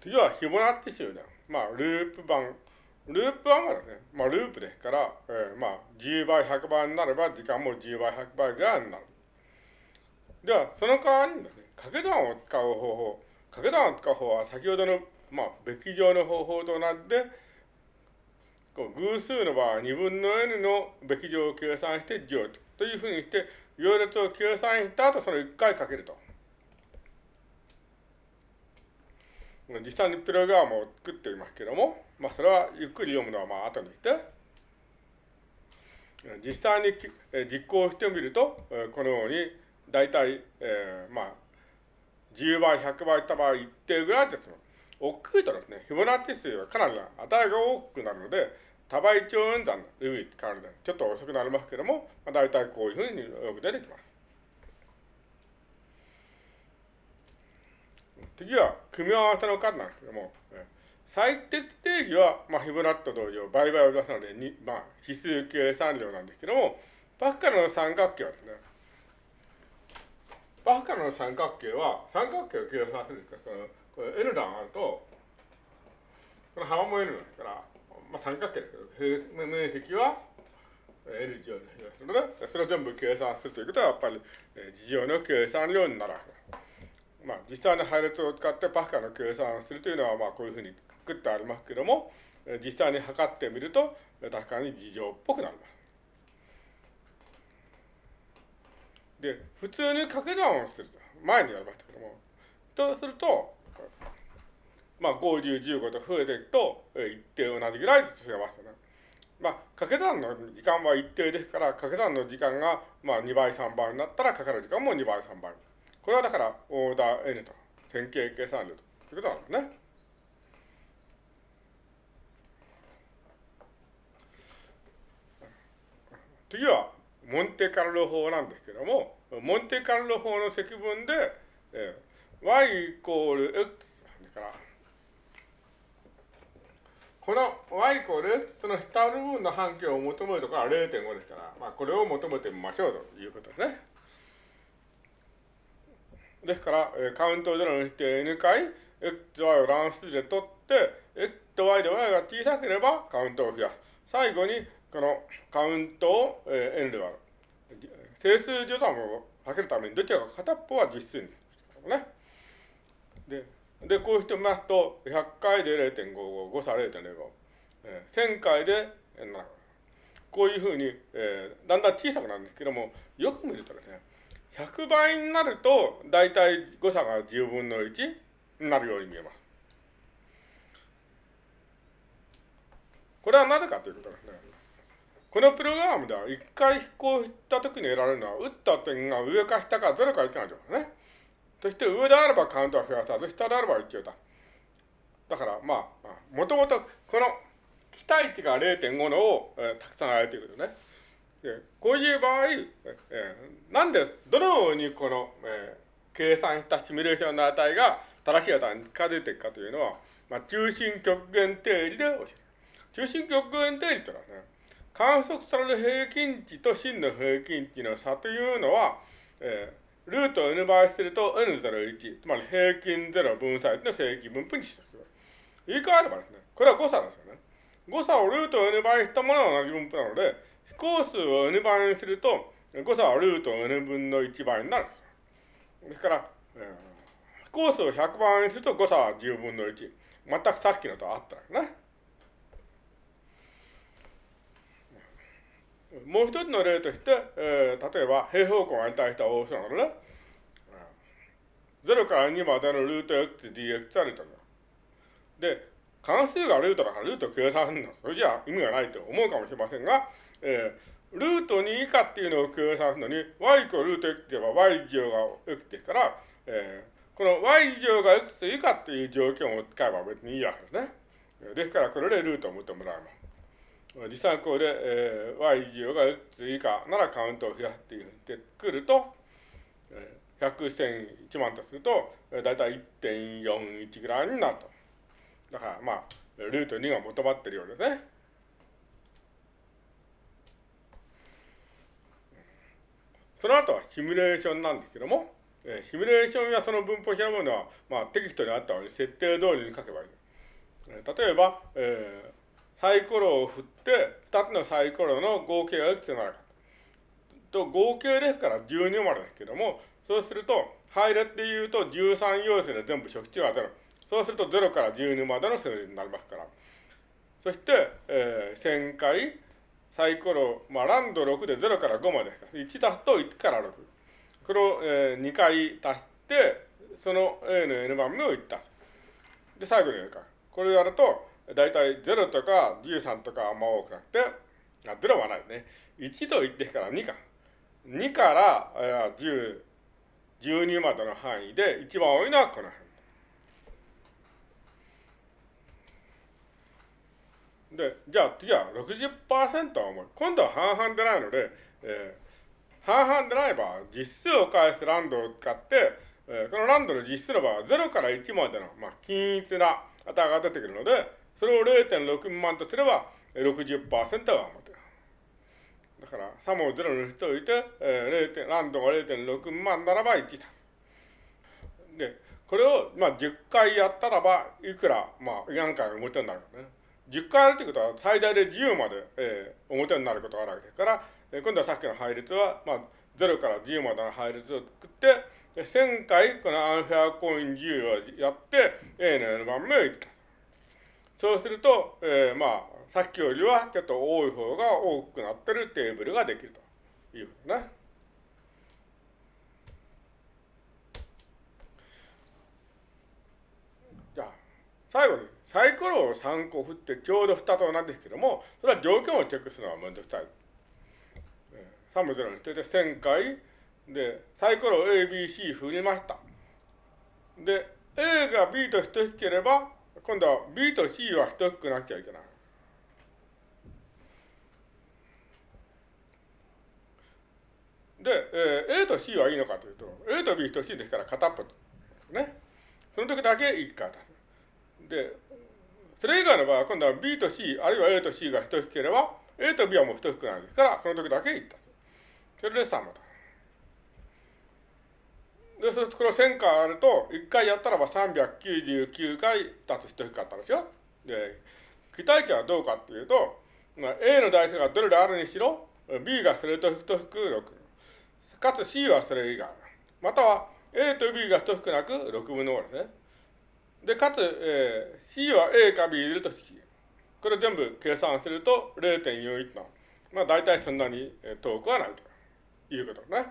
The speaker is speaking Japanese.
次はフィボナッチ集団。まあ、ループ版。ループ版はですね、まあ、ループですから、えー、まあ、10倍、100倍になれば、時間も10倍、100倍ぐらいになる。では、その代わりにですね、掛け算を使う方法。掛け算を使う方法は、先ほどの、まあ、べき乗の方法となって、こう偶数の場合は2分の n のべき乗を計算して乗というふうにして、行列を計算した後、それを1回かけると。実際にプログラムを作っていますけども、まあ、それはゆっくり読むのはまあ後にして、実際に実行してみると、このように、大体、えー、まあ、10倍、100倍った場合、一定ぐらいです大きいとですね、フィボナッチ数はかなり値が大きくなるので、多倍超演算の意味って変わるので、ちょっと遅くなりますけども、まあ、大体こういうふうによく出てきます。次は、組み合わせの数なんですけども、最適定義は、まあ、フィボナッチと同様、倍々を出すので、にまあ、指数計算量なんですけども、パスカルの三角形はですね、パスカルの三角形は、三角形を計算するんですから、これ N 段あると、この幅も N ですから、まあ、三角形ですけど、面積は L 乗ですので、それを全部計算するということは、やっぱり、事情の計算量になるわけです。まあ、実際の配列を使ってパスカの計算をするというのは、まあ、こういうふうに作ってありますけども、実際に測ってみると、確かに事情っぽくなります。で、普通に掛け算をすると、前にやりましたけども、とすると、まあ、50、15と増えていくと、一定同じぐらいずつ増えますよね。まあ、掛け算の時間は一定ですから、掛け算の時間が、まあ、2倍、3倍になったら、かかる時間も2倍、3倍。これはだから、オーダー N と、線形計算量ということなんですね。次は、モンテカルロ法なんですけども、モンテカルロ法の積分で、えー、y イコール x だから、この y イコール x の下の部分の半径を求めるところは0.5ですから、まあ、これを求めてみましょうということですね。ですから、えー、カウントを0にして n 回 x、y を乱数で取って、x と y で y が小さければカウントを増やす。最後に、このカウントを、えー、n で割る。整数序算をかけるために、どちらか片っぽは実数にね。で、で、こうしてみますと、100回で0.55、誤差0.05、えー、1000回で7、こういうふうに、えー、だんだん小さくなるんですけども、よく見るとですね、倍になると、だいたい誤差が10分の1になるように見えます。これはなぜかということですね。このプログラムでは一回飛行した時に得られるのは、打った点が上か下か0か1かとかね。そして上であればカウントは増やさず、下であれば1を出す。だから、まあ、もともとこの期待値が0.5のを、えー、たくさんあるということね。こういう場合、えー、なんで、どのようにこの、えー、計算したシミュレーションの値が正しい値に近づいていくかというのは、まあ、中心極限定理で教える。中心極限定理というのはね、観測される平均値と真の平均値の差というのは、えー、ルートを n 倍すると n01、つまり平均0分散の正規分布にした言い換えればですね、これは誤差ですよね。誤差をルートを n 倍したものは同じ分布なので、飛行数を n 倍にすると、誤差はルート n 分の1倍になるです。から、えー、飛行数を100倍にすると誤差は10分の1。全くさっきのとあったんですね。もう一つの例として、えー、例えば平方根を与えた大きさなのね、0から2までのルート x dx はルートで、関数がルートだからルート計算するの。それじゃ意味がないと思うかもしれませんが、えー、ルート2以下っていうのを計算するのに、y イコルート x って言えば y 乗が x ですから、えー、この y 乗が x 以下っていう条件を使えば別にいいわけですね。ですから、これでルートを求められます。実際これで、えー、y 乗が x 以下ならカウントを増やすっていうふうにしてくると、えー、100、1000、1万とすると、え、だいたい1.41ぐらいになると。だから、まあ、ルート2が求まってるようですね。その後はシミュレーションなんですけども、えー、シミュレーションやその分布を調べるのは、まあ、テキストにあったように設定通りに書けばいい。えー、例えば、えー、サイコロを振って、2つのサイコロの合計がいくつになるか。と、合計ですから12までですけども、そうすると、配列で言うと13要素で全部初期値は0。そうすると0から12までの数字になりますから。そして、えー、1000回、サイコロ、まあ、ランド6で0から5まで。1足すと1から6。これを、えー、2回足して、その A の N 番目を1足す。で、最後にやるか。これをやると、だいたい0とか13とかあんま多くなくて、あ、0はないね。1と1ですから2か。2から、えー、10、12までの範囲で一番多いのはこの辺。で、じゃあ次は60%は重い。今度は半々でないので、えー、半々でない場合、実数を返すランドを使って、えー、このランドの実数の場合は0から1までの、まあ、均一な値が出てくるので、それを0.6万とすれば60%は重い。だから、サムを0にしておいて、えー、ランドが0.6万ならば1だ。で、これを、まあ、10回やったらば、いくら、まあ、何回表になるかね。10回やるということは、最大で10まで、えー、表になることがあるわけですから、えー、今度はさっきの配列は、まあ、0から10までの配列を作って、1000回このアンフェアコイン10をやって、A の N 番目を言った。そうすると、えー、まあ、さっきよりはちょっと多い方が多くなってるテーブルができるということね。じゃあ、最後に、サイコロを3個振ってちょうど2となんですけども、それは条件をチェックするのはめんどくさい。3も0にしてて1000回で、サイコロ A、B、C 振りました。で、A が B と等しければ、今度は B と C は等しくなっちゃいけない。で、えー、A と C はいいのかというと、A と B 等しいですから片っぽ。ね。その時だけ1回出す。で、それ以外の場合は今度は B と C、あるいは A と C が等しければ、A と B はもう等しくないですから、その時だけ1足す。それで3と。で、そうするとこの1000回あると、1回やったらば399回足す等しかったんですよ。で、期待値はどうかっていうと、まあ、A の台数がどれであるにしろ、B がそれと等しく6。かつ C はそれ以外。または A と B が等しくなく6分の5ですね。で、かつ、えー、C は A か B 入れると C。これ全部計算すると0.41の。まあ大体そんなに遠くはないということね。